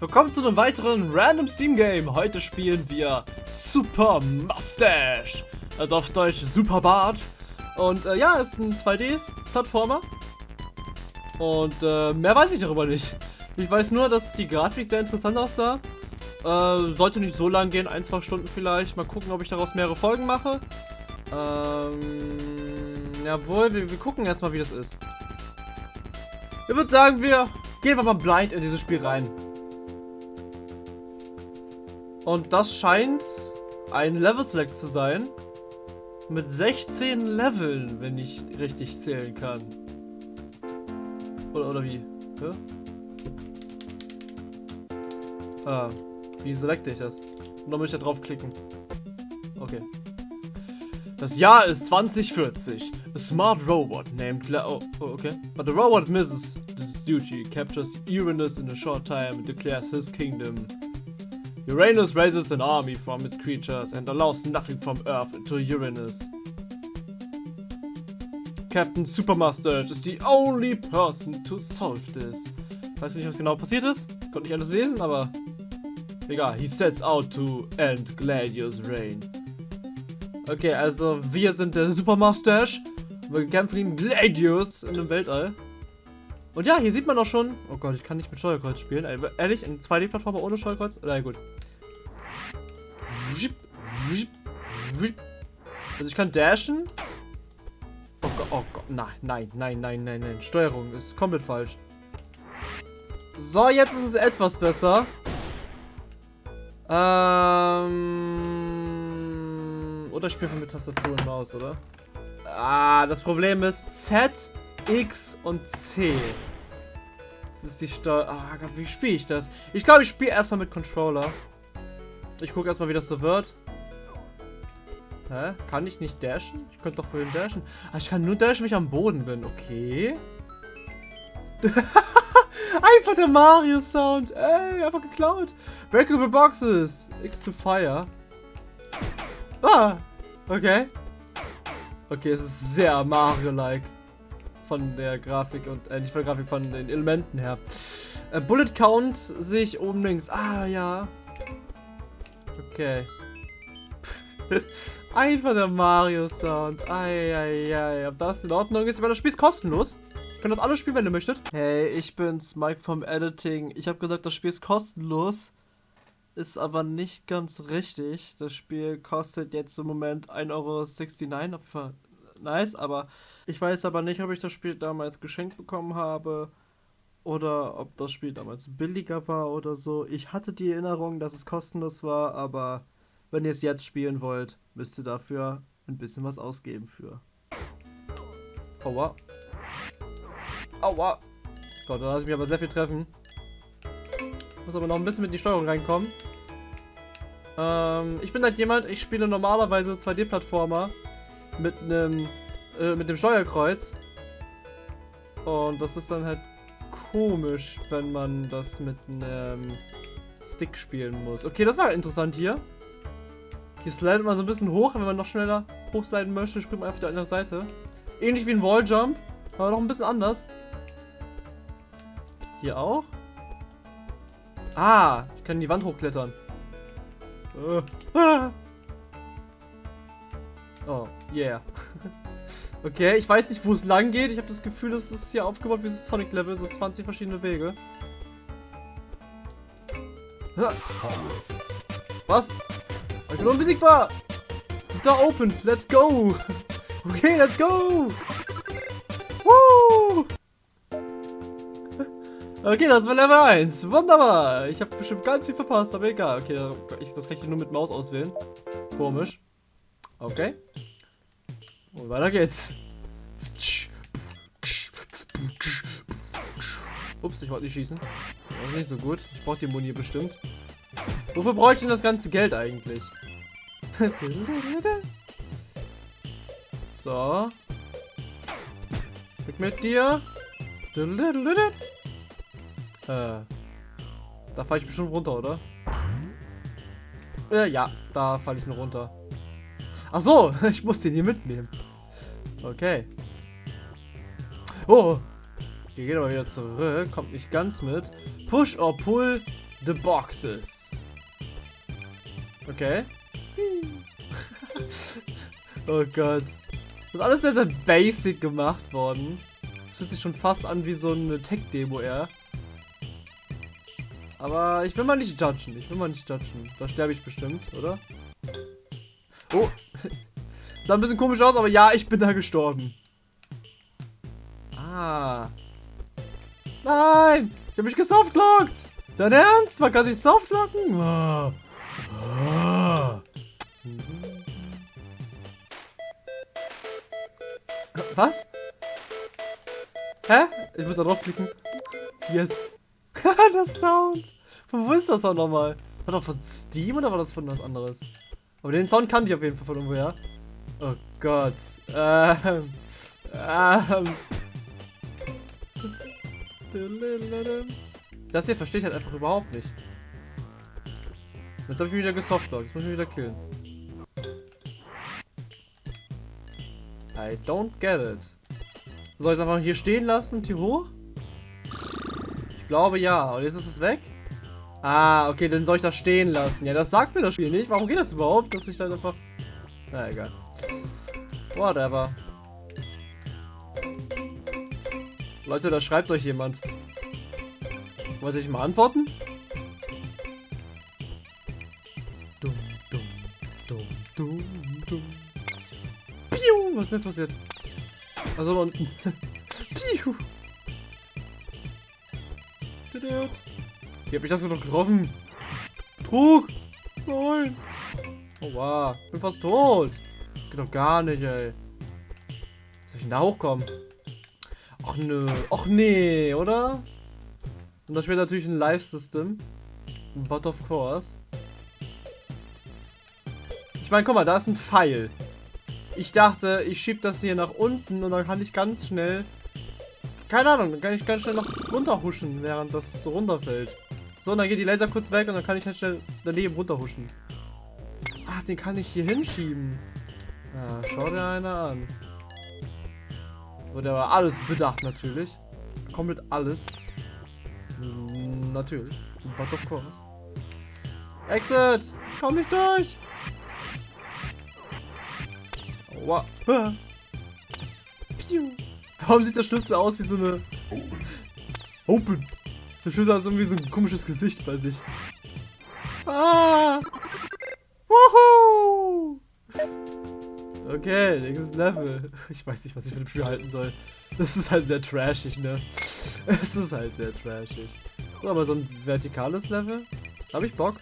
Willkommen zu einem weiteren Random Steam Game. Heute spielen wir Super Mustache. Also auf Deutsch Super Bart. Und äh, ja, ist ein 2D-Plattformer. Und äh, mehr weiß ich darüber nicht. Ich weiß nur, dass die Grafik sehr interessant aussah. Äh, sollte nicht so lang gehen, ein, zwei Stunden vielleicht. Mal gucken, ob ich daraus mehrere Folgen mache. Ähm, jawohl, wir, wir gucken erstmal, wie das ist. Ich würde sagen, wir gehen wir mal blind in dieses Spiel rein. Und das scheint ein Level Select zu sein. Mit 16 Leveln, wenn ich richtig zählen kann. Oder, oder wie? Ja? Ah, wie selecte ich das? Nur muss ich da draufklicken. Okay. Das Jahr ist 2040. A smart robot named Cla oh, oh, okay. But the robot misses its duty, captures Uranus in a short time and declares his kingdom. Uranus raises an army from its creatures and allows nothing from Earth into Uranus. Captain Supermaster is the only person to solve this. Weiß nicht, was genau passiert ist. Konnte nicht alles lesen, aber egal. He sets out to end Gladius' reign. Okay, also wir sind der Supermustache. Wir kämpfen gegen Gladius in dem Weltall. Und ja, hier sieht man auch schon. Oh Gott, ich kann nicht mit Steuerkreuz spielen. Ehrlich, in 2D-Plattformer ohne Steuerkreuz? Na gut. Also ich kann dashen. Oh Gott, oh Gott. Nein, nein, nein, nein, nein, nein. Steuerung ist komplett falsch. So, jetzt ist es etwas besser. Ähm. Oder ich spiele mit Tastatur und Maus, oder? Ah, das Problem ist Z, X und C. Das ist die Steuer. Ah, Gott, wie spiele ich das? Ich glaube, ich spiele erstmal mit Controller. Ich gucke erstmal, wie das so wird. Hä? Kann ich nicht dashen? Ich könnte doch vorhin dashen. Ah, ich kann nur dashen, wenn ich am Boden bin. Okay. einfach der Mario-Sound. Ey, einfach geklaut. Breakable Boxes. X to Fire. Ah, okay. Okay, es ist sehr Mario-like. Von der Grafik und, äh, nicht von der Grafik, von den Elementen her. Äh, Bullet Count sehe ich oben links. Ah, ja. Okay. Einfach der Mario-Sound. Eieiei. Ob das in Ordnung ist, weil das Spiel ist kostenlos. Ihr könnt das alles spielen, wenn ihr möchtet. Hey, ich bin's, Mike vom Editing. Ich habe gesagt, das Spiel ist kostenlos. Ist aber nicht ganz richtig. Das Spiel kostet jetzt im Moment 1,69 Euro. Nice, aber ich weiß aber nicht, ob ich das Spiel damals geschenkt bekommen habe oder ob das Spiel damals billiger war oder so. Ich hatte die Erinnerung, dass es kostenlos war, aber wenn ihr es jetzt spielen wollt, müsst ihr dafür ein bisschen was ausgeben für. Aua. Aua. Gott, da lasse ich mich aber sehr viel treffen. Muss aber noch ein bisschen mit in die Steuerung reinkommen. Ähm, ich bin halt jemand, ich spiele normalerweise 2D-Plattformer mit einem äh, mit dem Steuerkreuz. Und das ist dann halt komisch, wenn man das mit einem Stick spielen muss. Okay, das war interessant hier. Hier slidet man so ein bisschen hoch, wenn man noch schneller hochsliden möchte, springt man auf die andere Seite. Ähnlich wie ein Walljump, aber noch ein bisschen anders. Hier auch. Ah, ich kann die Wand hochklettern. Uh, ah. Oh, yeah. okay, ich weiß nicht, wo es lang geht. Ich habe das Gefühl, es ist hier aufgebaut wie das Tonic-Level, so 20 verschiedene Wege. Was? Ich bin unbesiegbar! Da open, let's go! Okay, let's go! Woo! Okay, das war Level 1. Wunderbar. Ich habe bestimmt ganz viel verpasst, aber egal. Okay, das kann ich nur mit Maus auswählen. Komisch. Okay. Und weiter geht's. Ups, ich wollte nicht schießen. Ist nicht so gut. Ich brauche die Muni bestimmt. Wofür brauche ich denn das ganze Geld eigentlich? so. Weg mit dir. Äh. Da falle ich bestimmt runter, oder? Äh, ja, da falle ich nur runter. Ach so, ich muss den hier mitnehmen. Okay. Oh. Hier geht aber wieder zurück. Kommt nicht ganz mit. Push or pull the boxes. Okay. oh Gott. Das ist alles sehr, sehr basic gemacht worden. Das fühlt sich schon fast an wie so eine Tech-Demo eher. Aber ich will mal nicht judgen. Ich will mal nicht judgen. Da sterbe ich bestimmt, oder? Oh. Sah ein bisschen komisch aus, aber ja, ich bin da gestorben. Ah. Nein! Ich habe mich gesoftlockt! Dein Ernst? Man kann sich softlocken? Oh. Oh. Was? Hä? Ich muss da draufklicken. Yes. das Sound. Von wo ist das auch nochmal? War das von Steam oder war das von was anderes? Aber den Sound kannte ich auf jeden Fall von irgendwoher. Oh Gott. Ähm. Ähm. Das hier verstehe ich halt einfach überhaupt nicht. Jetzt habe ich mich wieder gesoftlockt. Jetzt muss ich mich wieder killen. I don't get it. Soll ich es einfach hier stehen lassen und hier hoch? Ich glaube ja. Und jetzt ist es weg? Ah, okay, dann soll ich das stehen lassen. Ja, das sagt mir das Spiel nicht. Warum geht das überhaupt, dass ich dann einfach... Na, egal. Whatever. Leute, da schreibt euch jemand. Wollt ihr mal antworten? Dumm, dumm, dumm, dumm, dumm. Piu! Was ist jetzt passiert? Also da unten. Piu! Wie hab ich das noch getroffen? Trug! Nein! Oh wow, ich bin fast tot. Das geht doch gar nicht, ey. Soll ich denn da hochkommen? Ach nö. Ach nee, oder? Und da spielt natürlich ein Live-System. But of course. Ich meine, guck mal, da ist ein Pfeil. Ich dachte, ich schieb das hier nach unten und dann kann ich ganz schnell... Keine Ahnung, dann kann ich ganz schnell noch runterhuschen, während das so runterfällt. So, und dann geht die Laser kurz weg und dann kann ich halt schnell daneben runterhuschen. Ach, den kann ich hier hinschieben. Ja, schau dir einer an. Wurde aber alles bedacht natürlich. Komplett alles. Mm, natürlich. But of course. Exit! Komm nicht durch! Aua. Ah. Warum sieht der Schlüssel aus wie so eine... Open! Der Schlüssel hat irgendwie so ein komisches Gesicht bei sich. Ah! Wuhu! Okay, nächstes Level. Ich weiß nicht, was ich mit dem Spiel halten soll. Das ist halt sehr trashig, ne? Es ist halt sehr trashig. So, aber so ein vertikales Level. Hab ich Bock.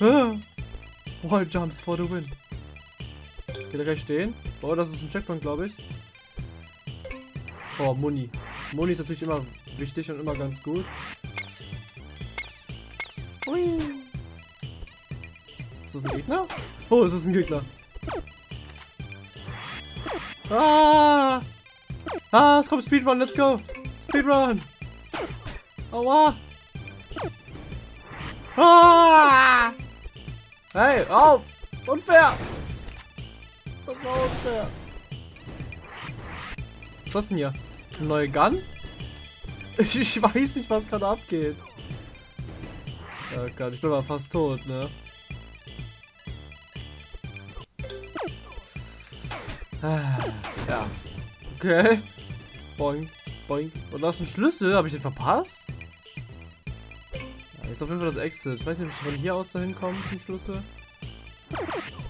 Ah, Wall Jumps for the win. Geht er gleich stehen? Oh, das ist ein Checkpoint, glaube ich. Oh, Muni. Muni ist natürlich immer wichtig und immer ganz gut. Hui. Ist das ein Gegner? Oh, es ist ein Gegner. Ah! Ah, es kommt Speedrun, let's go! Speedrun! Aua! Ah! Hey, auf! Ist unfair! Das war unfair. Was denn hier? Neue Gun? Ich, ich weiß nicht, was gerade abgeht. Oh Gott, ich bin mal fast tot, ne? Ah, ja. Okay. Boing, boing. Und da ist ein Schlüssel. Habe ich den verpasst? Ja, ist auf jeden Fall das Exit. Ich weiß nicht, ob ich von hier aus dahin komme zum Schlüssel.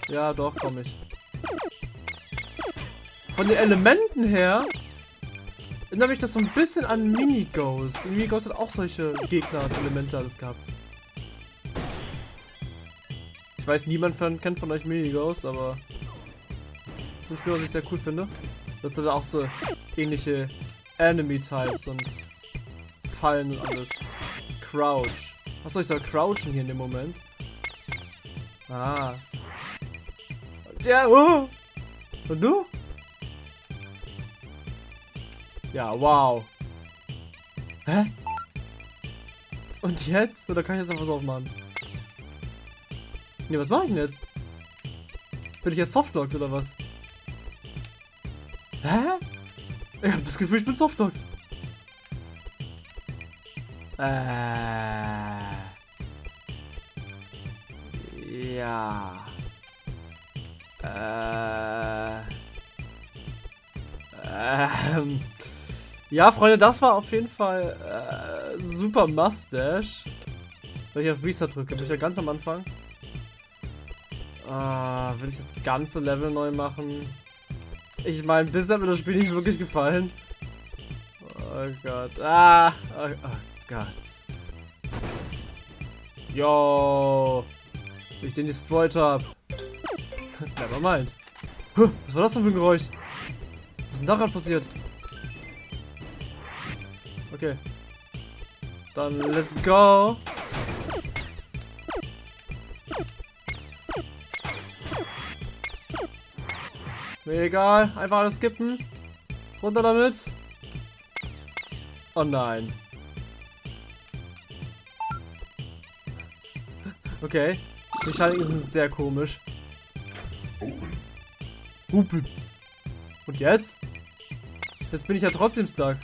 Ja, doch, komme ich. Von den Elementen her erinnere mich das so ein bisschen an Minighost. Minighost hat auch solche Gegner und Elemente alles gehabt. Ich weiß, niemand von, kennt von euch Minighost, aber das ist ein Spiel, was ich sehr cool finde. Das hat auch so ähnliche Enemy-Types und Fallen und alles. Crouch. Achso, ich soll crouchen hier in dem Moment. Ah. Ja, oh. Und du? Ja, wow. Hä? Und jetzt? Oder kann ich jetzt noch was aufmachen? Ne, was mache ich denn jetzt? Bin ich jetzt softlocked oder was? Hä? Ich hab das Gefühl, ich bin softlocked. Äh. Ja. Äh. Ähm. Ja, Freunde, das war auf jeden Fall äh, super Mustache. Wenn ich auf Reset drücke, bin ich ja ganz am Anfang. Ah, will ich das ganze Level neu machen? Ich meine, bisher hat mir das Spiel nicht wirklich gefallen. Oh Gott. Ah, oh, oh Gott. Yo. Wie ich den destroyed hab. Never mind. Was war das denn für ein Geräusch? Was ist denn da gerade passiert? Okay. Dann let's go. Mir egal, einfach alles skippen. Runter damit. Oh nein. Okay. Die Mechaniken sind sehr komisch. Und jetzt? Jetzt bin ich ja trotzdem stuck.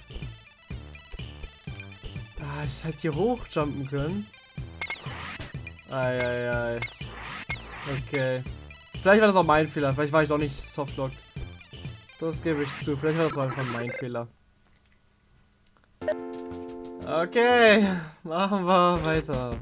Hätte hier hochjumpen können. Eieiei. Okay. Vielleicht war das auch mein Fehler. Vielleicht war ich doch nicht softlocked. Das gebe ich zu. Vielleicht war das einfach mein Fehler. Okay, machen wir weiter.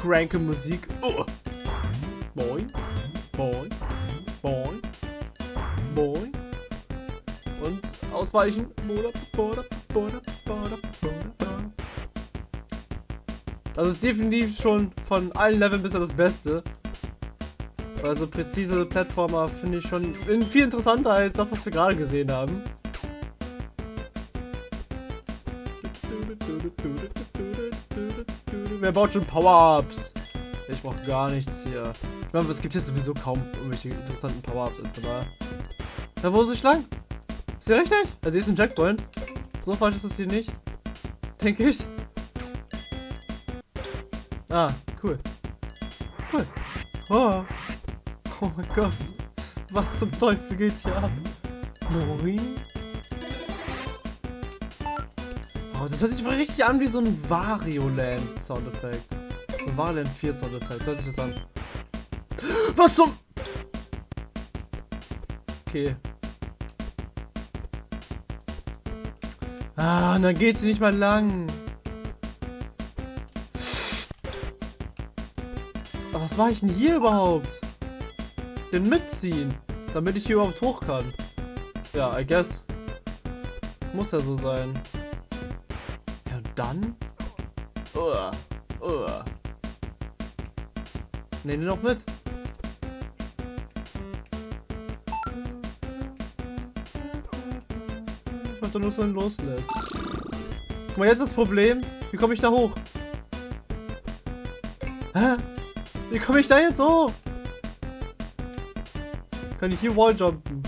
Cranke Musik. Oh. Boing, boing, boing, boing. Und ausweichen. Das ist definitiv schon von allen Leveln bisher das Beste. Also präzise Plattformer finde ich schon viel interessanter als das, was wir gerade gesehen haben. Wer baut schon Power-Ups? Ich brauche gar nichts hier. Ich meine, es gibt hier sowieso kaum irgendwelche interessanten Power-Ups. Da wo ist ich lang? Ist der richtig? Also hier ist ein Checkpoint. So falsch ist es hier nicht. Denke ich. Ah, cool. Cool. Oh. oh mein Gott. Was zum Teufel geht hier ab? Moin. Oh, das hört sich richtig an wie so ein Wario-Land Soundeffekt. So ein Wario Land 4 Soundeffekt. Hört sich das an. Was zum... Okay. Ah, und dann geht sie nicht mal lang. Aber was war ich denn hier überhaupt? Den mitziehen, damit ich hier überhaupt hoch kann. Ja, I guess. Muss ja so sein. Ja, und dann? Uh, uh. Ne, noch mit. Einfach nur so loslässt. Guck mal, jetzt das Problem. Wie komme ich da hoch? Hä? Wie komme ich da jetzt hoch? Kann ich hier Walljumpen?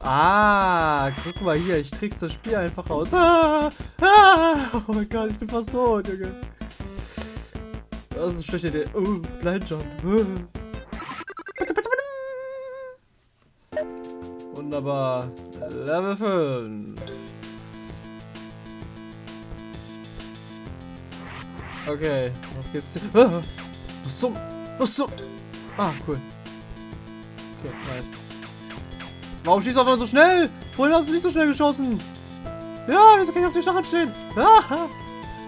Ah, guck mal hier, ich trick's das Spiel einfach aus. Ah, ah, oh mein Gott, ich bin fast tot, Junge. Das ist eine schlechte Idee. Oh, Blindjump. Wunderbar. Level 5. Okay, was gibt's hier? Ah, was zum... Was zum... Ah, cool. Okay, nice. Warum schießt du auf einmal so schnell? Vorhin hast du nicht so schnell geschossen. Ja, wieso kann ich auf den Stacheln stehen? Ah,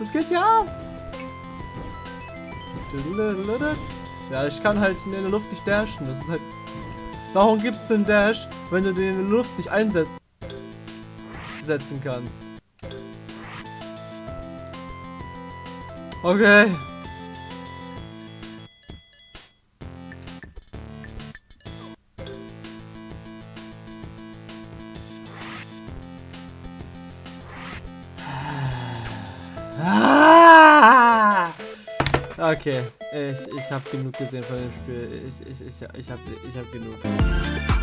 was geht ab? Ja, ich kann halt in der Luft nicht dashen. Das ist halt... Warum gibt's den Dash, wenn du den in der Luft nicht einsetzen kannst? Okay. Ah! Okay, ich, ich habe genug gesehen von dem Spiel. Ich, ich, ich, ich habe ich hab genug.